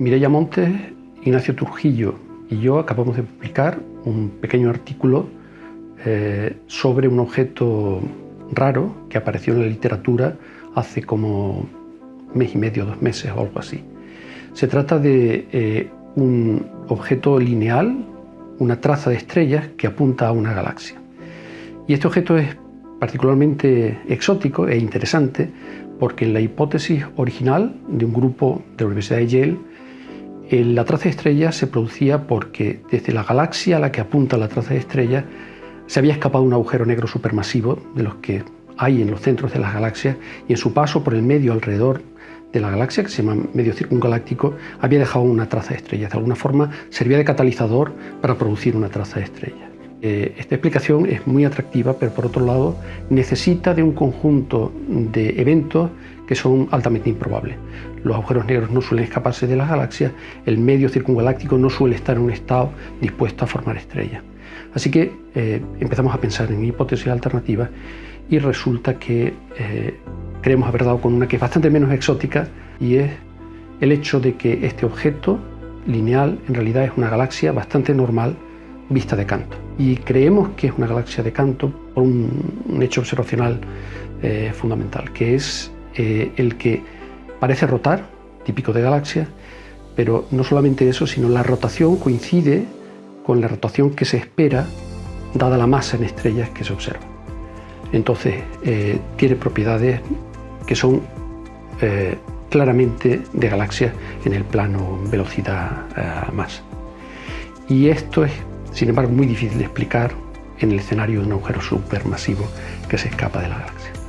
Mireia Montes, Ignacio Trujillo y yo acabamos de publicar un pequeño artículo eh, sobre un objeto raro que apareció en la literatura hace como mes y medio, dos meses o algo así. Se trata de eh, un objeto lineal, una traza de estrellas que apunta a una galaxia. Y este objeto es particularmente exótico e interesante porque en la hipótesis original de un grupo de la Universidad de Yale la traza de estrellas se producía porque desde la galaxia a la que apunta la traza de estrellas se había escapado un agujero negro supermasivo de los que hay en los centros de las galaxias y en su paso por el medio alrededor de la galaxia, que se llama medio circungaláctico, había dejado una traza de estrellas. De alguna forma servía de catalizador para producir una traza de estrellas. Eh, esta explicación es muy atractiva, pero por otro lado necesita de un conjunto de eventos que son altamente improbables. Los agujeros negros no suelen escaparse de las galaxias, el medio circungaláctico no suele estar en un estado dispuesto a formar estrellas. Así que eh, empezamos a pensar en hipótesis alternativas y resulta que eh, creemos haber dado con una que es bastante menos exótica y es el hecho de que este objeto lineal en realidad es una galaxia bastante normal vista de canto. Y creemos que es una galaxia de canto por un, hecho observacional eh, fundamental, que es eh, el que parece rotar, típico de galaxias, pero no solamente eso, sino la rotación coincide con la rotación que se espera dada la masa en estrellas que se observa. Entonces, eh, tiene propiedades que son claramente de galaxias en el plano velocidad-masa. y esto es sin embargo, muy difícil de explicar en el escenario de un agujero supermasivo que se escapa de la galaxia.